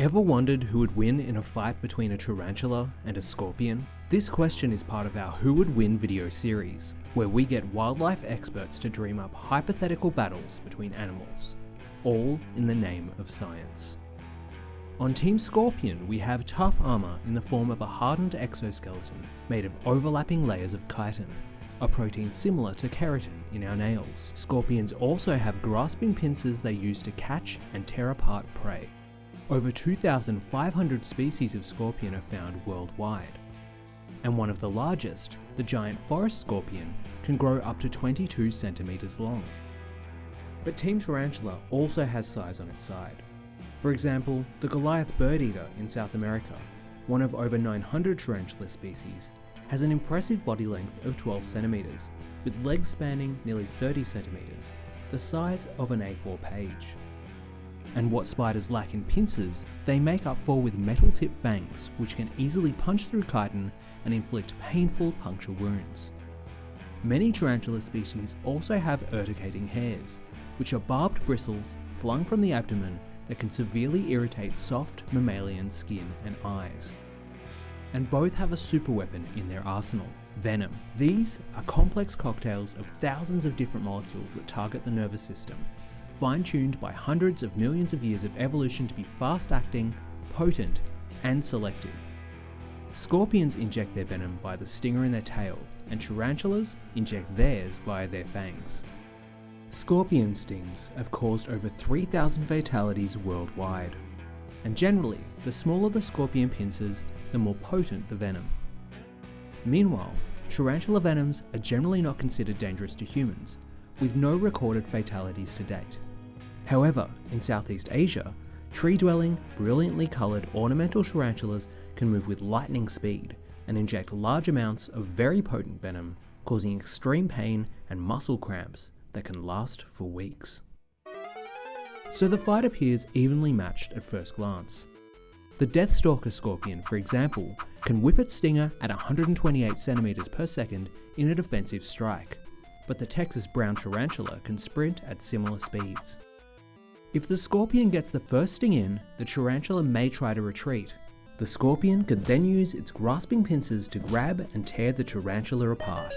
Ever wondered who would win in a fight between a tarantula and a scorpion? This question is part of our Who Would Win video series, where we get wildlife experts to dream up hypothetical battles between animals, all in the name of science. On Team Scorpion, we have tough armour in the form of a hardened exoskeleton made of overlapping layers of chitin, a protein similar to keratin in our nails. Scorpions also have grasping pincers they use to catch and tear apart prey. Over 2,500 species of scorpion are found worldwide. And one of the largest, the giant forest scorpion, can grow up to 22 centimeters long. But Team Tarantula also has size on its side. For example, the Goliath bird eater in South America, one of over 900 tarantula species, has an impressive body length of 12 centimeters, with legs spanning nearly 30 centimeters, the size of an A4 page. And what spiders lack in pincers, they make up for with metal tip fangs, which can easily punch through chitin and inflict painful puncture wounds. Many tarantula species also have urticating hairs, which are barbed bristles flung from the abdomen that can severely irritate soft mammalian skin and eyes. And both have a superweapon in their arsenal, venom. These are complex cocktails of thousands of different molecules that target the nervous system, fine-tuned by hundreds of millions of years of evolution to be fast-acting, potent, and selective. Scorpions inject their venom by the stinger in their tail, and tarantulas inject theirs via their fangs. Scorpion stings have caused over 3,000 fatalities worldwide. And generally, the smaller the scorpion pincers, the more potent the venom. Meanwhile, tarantula venoms are generally not considered dangerous to humans, with no recorded fatalities to date. However, in Southeast Asia, tree-dwelling, brilliantly coloured ornamental tarantulas can move with lightning speed and inject large amounts of very potent venom, causing extreme pain and muscle cramps that can last for weeks. So the fight appears evenly matched at first glance. The Deathstalker scorpion, for example, can whip its stinger at 128 centimeters per second in a defensive strike, but the Texas brown tarantula can sprint at similar speeds. If the scorpion gets the first sting in, the tarantula may try to retreat. The scorpion could then use its grasping pincers to grab and tear the tarantula apart.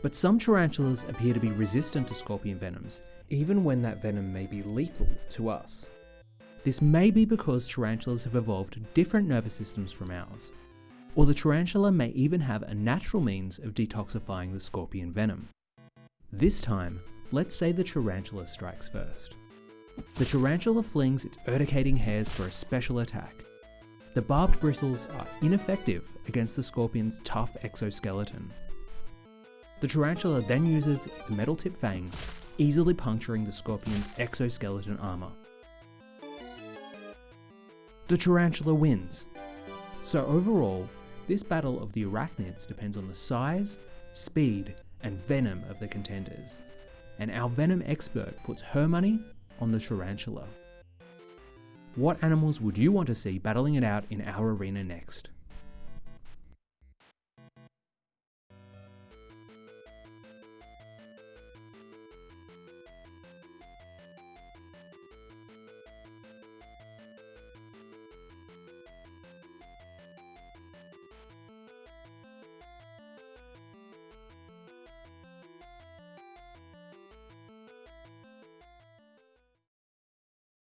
But some tarantulas appear to be resistant to scorpion venoms, even when that venom may be lethal to us. This may be because tarantulas have evolved different nervous systems from ours, or the tarantula may even have a natural means of detoxifying the scorpion venom. This time, let's say the tarantula strikes first. The tarantula flings its urticating hairs for a special attack. The barbed bristles are ineffective against the scorpion's tough exoskeleton, the tarantula then uses its metal tip fangs, easily puncturing the scorpion's exoskeleton armour. The tarantula wins. So overall, this battle of the arachnids depends on the size, speed, and venom of the contenders. And our venom expert puts her money on the tarantula. What animals would you want to see battling it out in our arena next?